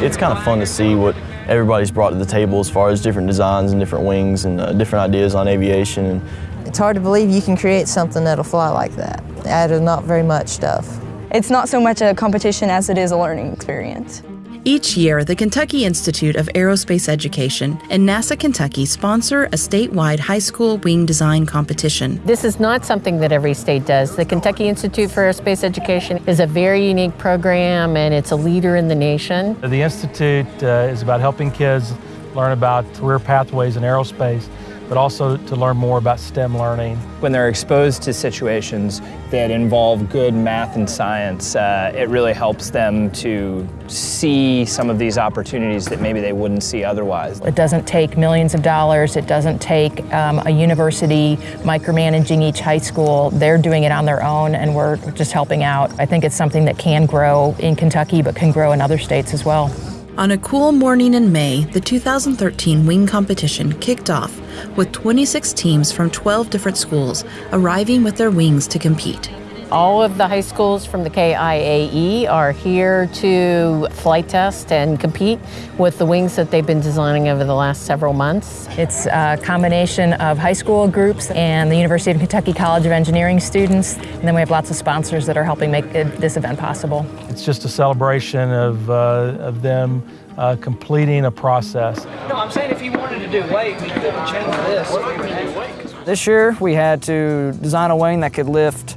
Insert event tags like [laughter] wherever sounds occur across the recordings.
It's kind of fun to see what everybody's brought to the table as far as different designs and different wings and uh, different ideas on aviation. It's hard to believe you can create something that'll fly like that out of not very much stuff. It's not so much a competition as it is a learning experience. Each year, the Kentucky Institute of Aerospace Education and NASA Kentucky sponsor a statewide high school wing design competition. This is not something that every state does. The Kentucky Institute for Aerospace Education is a very unique program and it's a leader in the nation. The Institute uh, is about helping kids learn about career pathways in aerospace, but also to learn more about STEM learning. When they're exposed to situations that involve good math and science, uh, it really helps them to see some of these opportunities that maybe they wouldn't see otherwise. It doesn't take millions of dollars. It doesn't take um, a university micromanaging each high school. They're doing it on their own, and we're just helping out. I think it's something that can grow in Kentucky, but can grow in other states as well. On a cool morning in May, the 2013 wing competition kicked off with 26 teams from 12 different schools arriving with their wings to compete. All of the high schools from the KIAE are here to flight test and compete with the wings that they've been designing over the last several months. It's a combination of high school groups and the University of Kentucky College of Engineering students, and then we have lots of sponsors that are helping make this event possible. It's just a celebration of, uh, of them uh, completing a process. No, I'm saying if you wanted to do weight, we could change this. This year we had to design a wing that could lift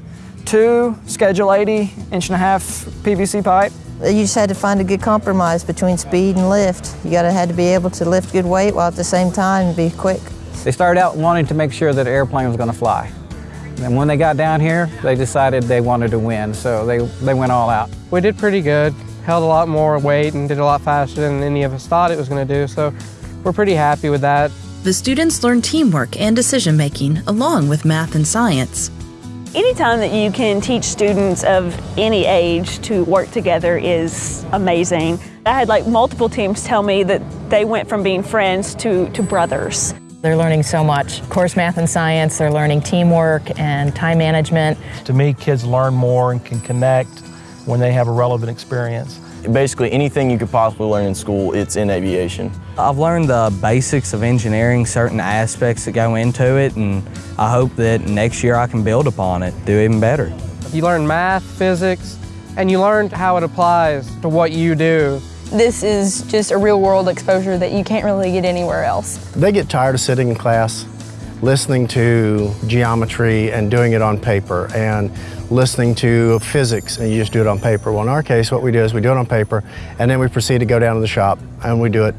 two Schedule 80 inch and a half PVC pipe. You just had to find a good compromise between speed and lift. You gotta had to be able to lift good weight while at the same time be quick. They started out wanting to make sure that the airplane was going to fly. And when they got down here, they decided they wanted to win, so they, they went all out. We did pretty good, held a lot more weight and did a lot faster than any of us thought it was going to do, so we're pretty happy with that. The students learn teamwork and decision making along with math and science. Anytime that you can teach students of any age to work together is amazing. I had like multiple teams tell me that they went from being friends to, to brothers. They're learning so much. Of course, math and science, they're learning teamwork and time management. To me, kids learn more and can connect when they have a relevant experience. Basically anything you could possibly learn in school, it's in aviation. I've learned the basics of engineering, certain aspects that go into it, and I hope that next year I can build upon it, do even better. You learn math, physics, and you learned how it applies to what you do. This is just a real world exposure that you can't really get anywhere else. They get tired of sitting in class, listening to geometry and doing it on paper, and listening to physics and you just do it on paper. Well, in our case, what we do is we do it on paper, and then we proceed to go down to the shop and we do it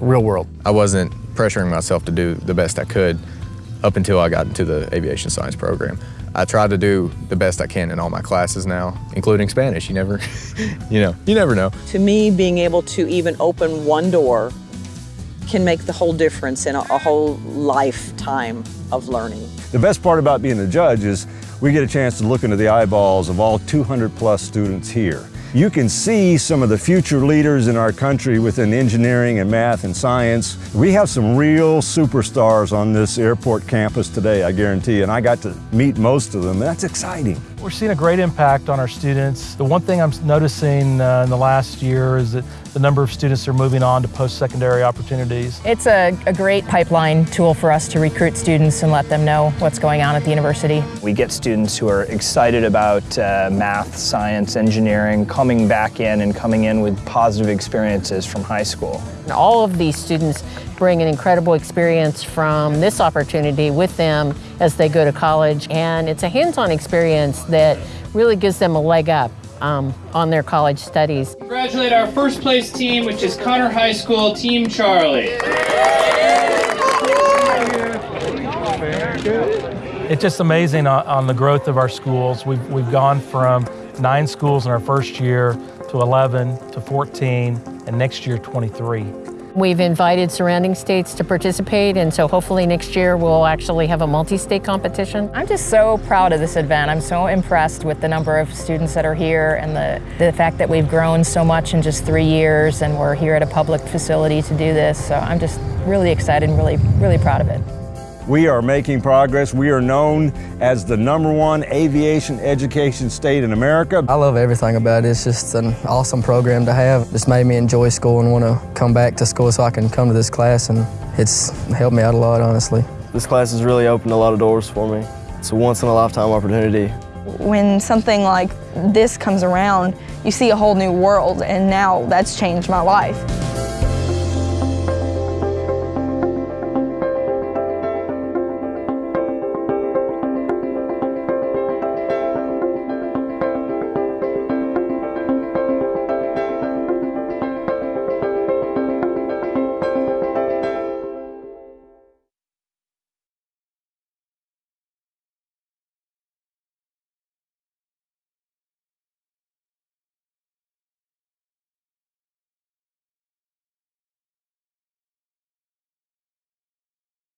real world. I wasn't pressuring myself to do the best I could up until I got into the aviation science program. I try to do the best I can in all my classes now, including Spanish. You never, [laughs] you know, you never know. To me, being able to even open one door can make the whole difference in a, a whole lifetime of learning. The best part about being a judge is we get a chance to look into the eyeballs of all 200 plus students here. You can see some of the future leaders in our country within engineering and math and science. We have some real superstars on this airport campus today, I guarantee, and I got to meet most of them. That's exciting. We're seeing a great impact on our students. The one thing I'm noticing uh, in the last year is that the number of students are moving on to post-secondary opportunities. It's a, a great pipeline tool for us to recruit students and let them know what's going on at the university. We get students who are excited about uh, math, science, engineering, coming back in and coming in with positive experiences from high school. And all of these students bring an incredible experience from this opportunity with them as they go to college, and it's a hands-on experience that really gives them a leg up um, on their college studies. Congratulate our first place team, which is Conner High School Team Charlie. It's just amazing on, on the growth of our schools. We've, we've gone from nine schools in our first year to 11 to 14, and next year 23. We've invited surrounding states to participate, and so hopefully next year we'll actually have a multi-state competition. I'm just so proud of this event. I'm so impressed with the number of students that are here and the, the fact that we've grown so much in just three years and we're here at a public facility to do this. So I'm just really excited and really, really proud of it. We are making progress. We are known as the number one aviation education state in America. I love everything about it. It's just an awesome program to have. Just made me enjoy school and want to come back to school so I can come to this class and it's helped me out a lot, honestly. This class has really opened a lot of doors for me. It's a once in a lifetime opportunity. When something like this comes around, you see a whole new world, and now that's changed my life.